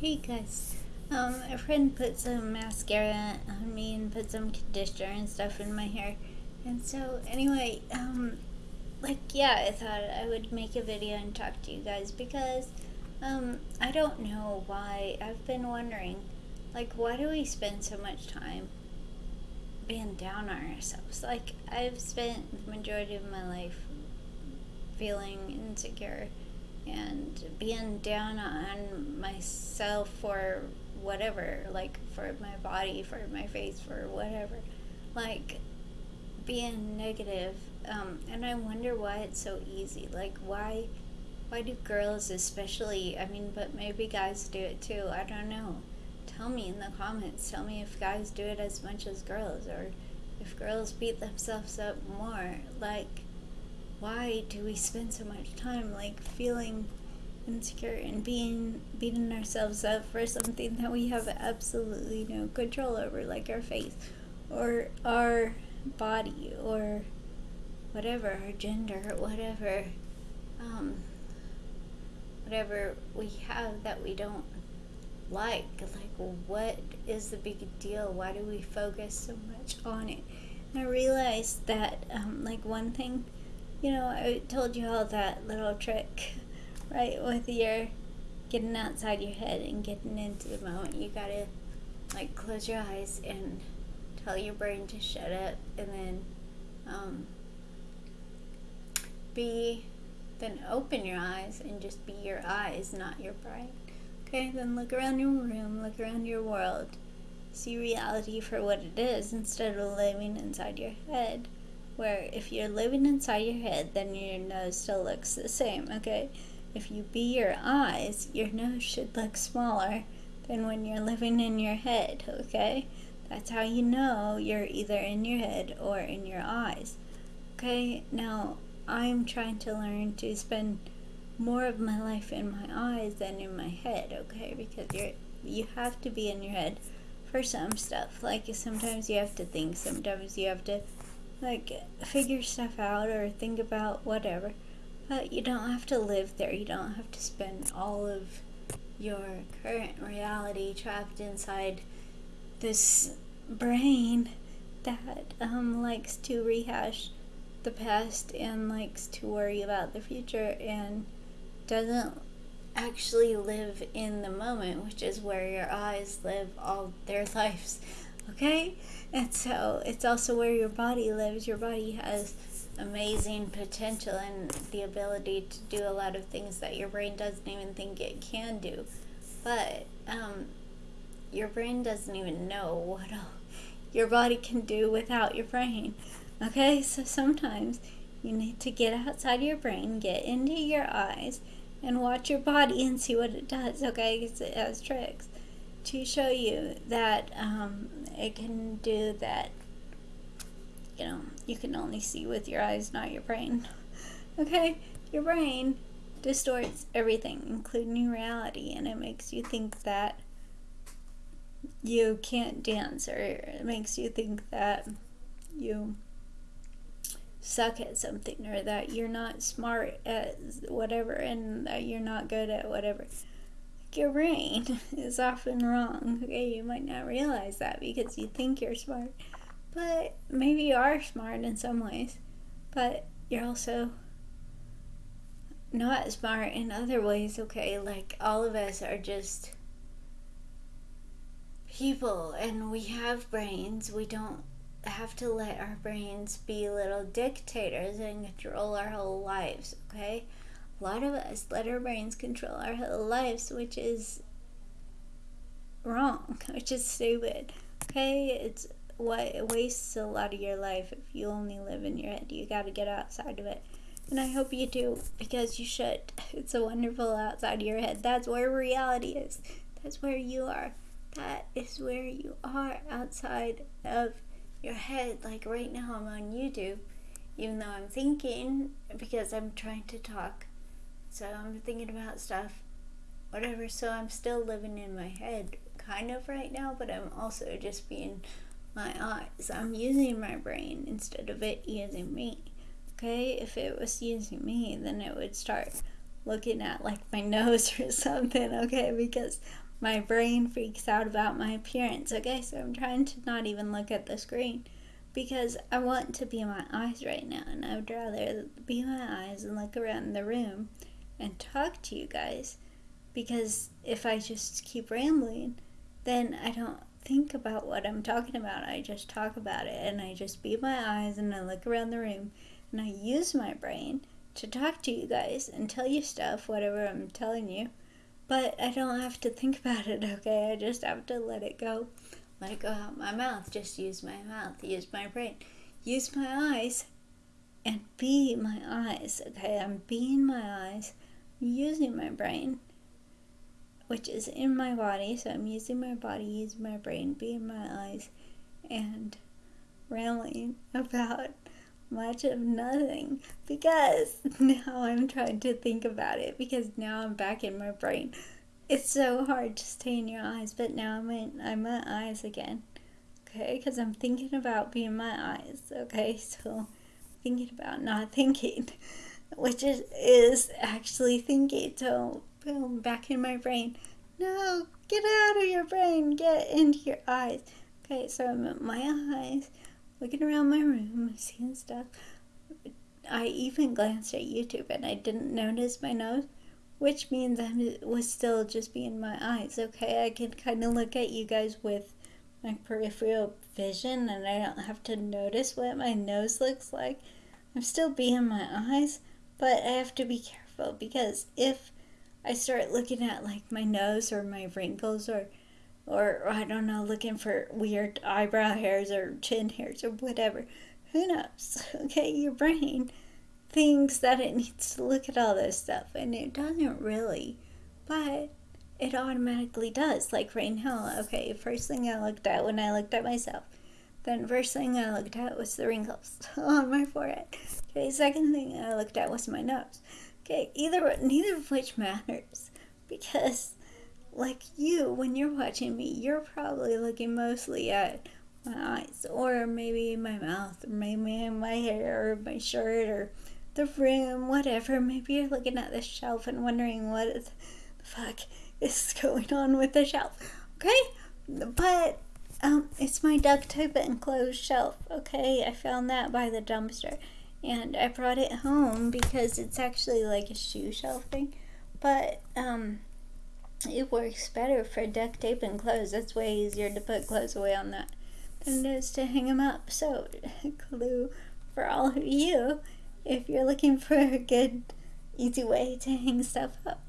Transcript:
Hey guys, um, a friend put some mascara on me and put some conditioner and stuff in my hair. And so, anyway, um, like, yeah, I thought I would make a video and talk to you guys because, um, I don't know why. I've been wondering, like, why do we spend so much time being down on ourselves? Like, I've spent the majority of my life feeling insecure and being down on myself for whatever, like for my body, for my face, for whatever, like being negative. Um, and I wonder why it's so easy. Like why, why do girls especially? I mean, but maybe guys do it too. I don't know. Tell me in the comments. Tell me if guys do it as much as girls, or if girls beat themselves up more. Like why do we spend so much time like feeling insecure and being beating ourselves up for something that we have absolutely no control over like our face or our body or whatever our gender whatever um, whatever we have that we don't like. Like what is the big deal? Why do we focus so much on it? And i realized that um, like one thing you know, I told you all that little trick, right? With your getting outside your head and getting into the moment. You gotta, like, close your eyes and tell your brain to shut up and then um, be, then open your eyes and just be your eyes, not your brain. Okay, then look around your room, look around your world, see reality for what it is instead of living inside your head where if you're living inside your head, then your nose still looks the same, okay? If you be your eyes, your nose should look smaller than when you're living in your head, okay? That's how you know you're either in your head or in your eyes. Okay, now I'm trying to learn to spend more of my life in my eyes than in my head, okay? Because you're you have to be in your head for some stuff. Like sometimes you have to think, sometimes you have to like figure stuff out or think about whatever. But you don't have to live there. You don't have to spend all of your current reality trapped inside this brain that um, likes to rehash the past and likes to worry about the future and doesn't actually live in the moment, which is where your eyes live all their lives okay? And so it's also where your body lives. Your body has amazing potential and the ability to do a lot of things that your brain doesn't even think it can do. But um, your brain doesn't even know what all your body can do without your brain. Okay, so sometimes you need to get outside your brain, get into your eyes, and watch your body and see what it does. Okay, because it has tricks to show you that um, it can do that you know you can only see with your eyes not your brain. Okay? Your brain distorts everything including reality and it makes you think that you can't dance or it makes you think that you suck at something or that you're not smart at whatever and that you're not good at whatever your brain is often wrong. Okay, you might not realize that because you think you're smart, but maybe you are smart in some ways, but you're also not smart in other ways. Okay, like all of us are just people and we have brains. We don't have to let our brains be little dictators and control our whole lives, okay? A lot of us let our brains control our whole lives, which is wrong, which is stupid. Okay, it's what it wastes a lot of your life if you only live in your head. You got to get outside of it. And I hope you do because you should. It's a wonderful outside of your head. That's where reality is. That's where you are. That is where you are outside of your head. Like right now, I'm on YouTube, even though I'm thinking because I'm trying to talk so I'm thinking about stuff, whatever. So I'm still living in my head, kind of right now, but I'm also just being my eyes. I'm using my brain instead of it using me. Okay, if it was using me, then it would start looking at like my nose or something. Okay, because my brain freaks out about my appearance. Okay, so I'm trying to not even look at the screen because I want to be my eyes right now, and I would rather be my eyes and look around the room and talk to you guys because if I just keep rambling, then I don't think about what I'm talking about. I just talk about it and I just be my eyes and I look around the room and I use my brain to talk to you guys and tell you stuff, whatever I'm telling you. But I don't have to think about it, okay? I just have to let it go. Let it go out my mouth. Just use my mouth. Use my brain. Use my eyes and be my eyes, okay? I'm being my eyes, using my brain, which is in my body. So I'm using my body, using my brain, being my eyes, and rambling about much of nothing because now I'm trying to think about it because now I'm back in my brain. It's so hard to stay in your eyes, but now I'm in I'm my eyes again. Okay, because I'm thinking about being my eyes. Okay, so thinking about not thinking, which is is actually thinking. So boom, back in my brain. No, get out of your brain. Get into your eyes. Okay, so I'm at my eyes looking around my room, seeing stuff. I even glanced at YouTube and I didn't notice my nose, which means I was still just being my eyes. Okay, I can kind of look at you guys with my peripheral vision and I don't have to notice what my nose looks like. I'm still being my eyes, but I have to be careful because if I start looking at like my nose or my wrinkles or or I don't know, looking for weird eyebrow hairs or chin hairs or whatever. Who knows? Okay, your brain thinks that it needs to look at all this stuff and it doesn't really, but it automatically does. Like right now, okay, first thing I looked at when I looked at myself, then first thing I looked at was the wrinkles on my forehead. Okay, second thing I looked at was my nose. Okay, either neither of which matters because like you, when you're watching me, you're probably looking mostly at my eyes, or maybe my mouth, or maybe my hair, or my shirt, or the room, whatever. Maybe you're looking at the shelf and wondering what the fuck is going on with the shelf. Okay? But um, it's my duct tape enclosed shelf. Okay, I found that by the dumpster, and I brought it home because it's actually like a shoe shelf thing. But um, it works better for duct tape and clothes. It's way easier to put clothes away on that than it is to hang them up. So, clue for all of you if you're looking for a good, easy way to hang stuff up.